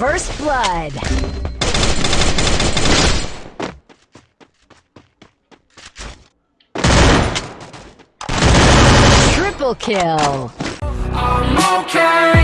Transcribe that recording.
First blood. Triple kill. I'm okay,